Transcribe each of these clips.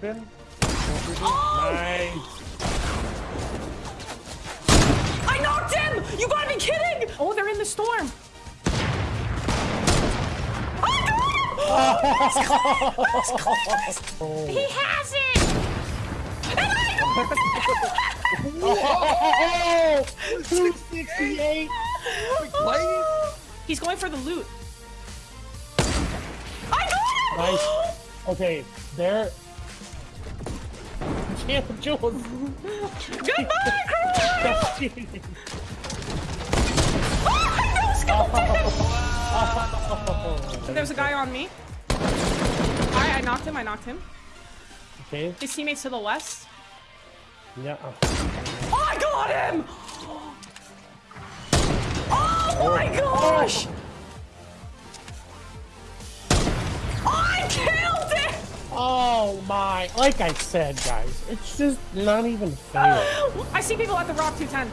creeping. Oh! Nice. I knocked him! You gotta be kidding! Oh, they're in the storm. Oh, he has it! And I Oh, 268. Oh! He's going for the loot. I got him! Nice. Okay, there. Jules. Goodbye, crew! Oh! Oh. There's a guy on me. Alright, I knocked him, I knocked him. Okay. His teammates to the west. Yeah. Oh, I got him! Oh my gosh! Oh my! Like I said, guys, it's just not even fair. I see people at the Rock 210.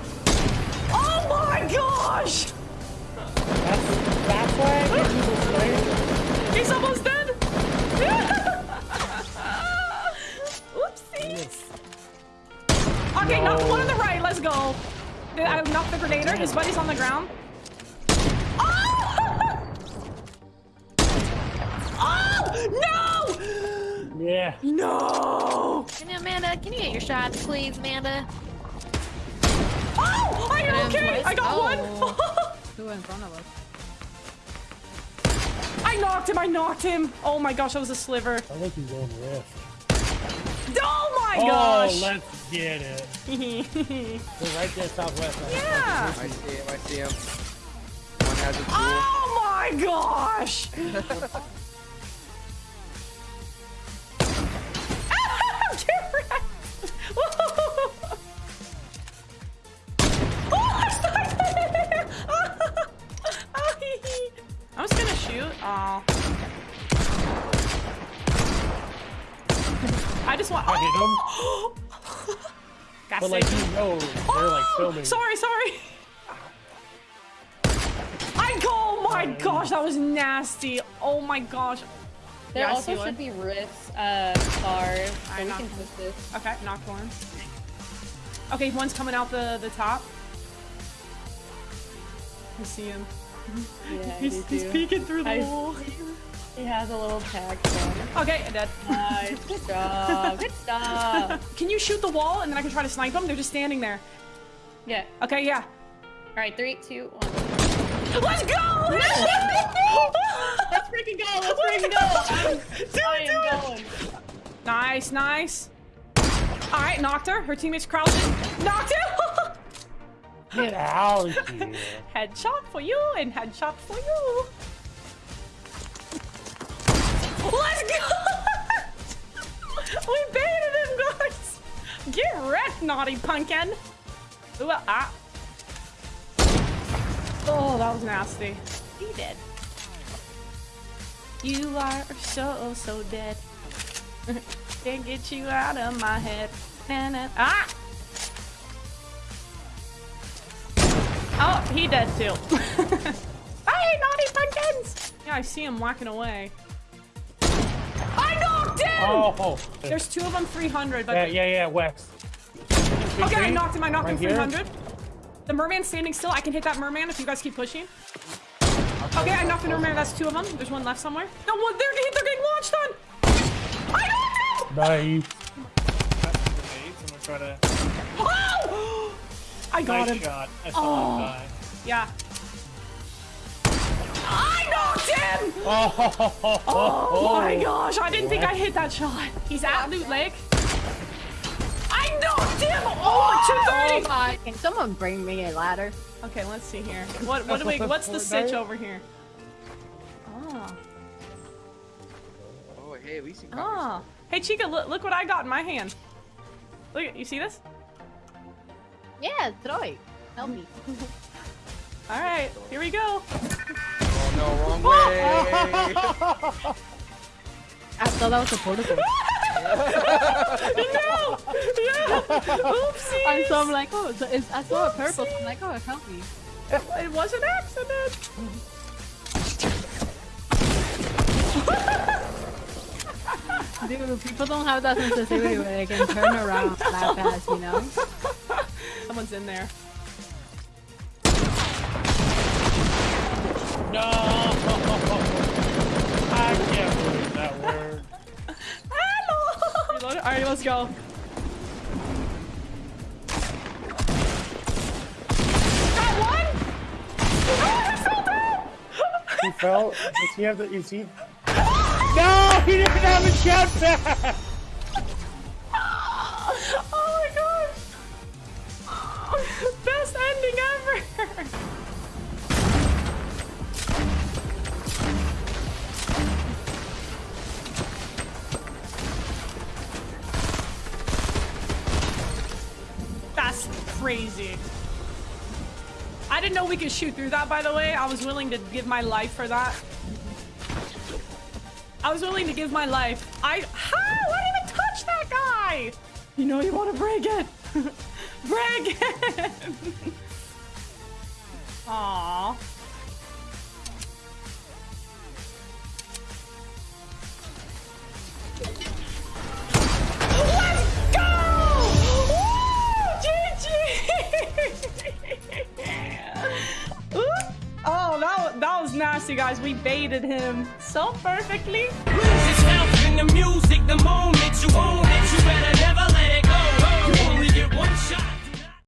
Oh my gosh! That's that's why I you this. He's almost dead! Oopsies! Okay, knock the one on the right, let's go. I knocked the uh, grenader, his buddy's on the ground. Oh! Oh! No! Yeah. No! Can you, Amanda, can you get your shots, please, Amanda? Oh! Are you okay? twice. I got Oh. one! Who in front of us? I knocked him, I knocked him! Oh my gosh, that was a sliver. I think he's on rift. Oh my Oh, gosh! let's get it. They're right there, southwest. yeah! I see him, I see him. One has a oh tool. Oh my gosh! I just want. I hit him. Oh! Got But like you know, they're like filming. Sorry, sorry. I oh my gosh, that was nasty. Oh my gosh. There Yeah, also see one. should be rifts, uh, stars, so I we know. can push this. Okay, knocked one. Okay, one's coming out the the top. I see him. Yeah, He's, he's peeking through the I wall. See. He has a little tag on. Okay, dead. Nice, good job, good job. Can you shoot the wall and then I can try to snipe them? They're just standing there. Yeah. Okay, yeah. All right, three, two, one. Let's go! Let's freaking go! Let's freaking go! Do it, do it. going. Nice, nice. All right, knocked her. Her teammates crouching. Knocked him. Get out of here. headshot for you and headshot for you. Let's go! we baited him, guys. Get wrecked, naughty pumpkin. Ooh, ah. Oh, that was nasty. He dead. You are so, so dead. Can't get you out of my head. Na, na. Ah! Oh, he dead too. hey, naughty pumpkins! Yeah, I see him whacking away. Knocked him! Oh. There's two of them 300, but... Yeah, yeah, yeah, west. Okay, I knocked him, I knocked Right him here? 300. The merman's standing still. I can hit that merman if you guys keep pushing. Okay, I knocked the merman. That's two of them. There's one left somewhere. No, one, they're, they're getting launched on! I knocked him! Nice. Grenades, I'm gonna try to. Oh! I got nice him. shot. I saw Oh. him die. Yeah. I knocked him! Oh, Oh my gosh, I didn't think I hit that shot. He's at Loot Lake. I knocked him! Oh, 230! my! Can someone bring me a ladder? Okay, let's see here. What what do we what's the stitch over here? Oh. Oh, hey, at least you got Oh. Hey Chica, look look what I got in my hand. Look you see this? Yeah, throw it. Help me. Alright, here we go. No, wrong way. I thought that was a portable. no! Yeah! Oopsie! I saw, I'm like, oh, so it's, I saw a purple. So I'm like, oh, help me. It was an accident! Dude. People don't have that sensitivity where they can turn around that fast, you know? Someone's in there. Go. Got one! Oh, I fell down! He fell. Does he have the? Is he? No! He didn't have a jetpack. Oh my gosh! Best ending ever! Crazy. I didn't know we could shoot through that, by the way. I was willing to give my life for that. I was willing to give my life. I how? I didn't even touch that guy. You know you want to break it. break it. Aww. Nasty, guys. We baited him so perfectly. Music, the moment you own it, you better never let it go. You only get one shot.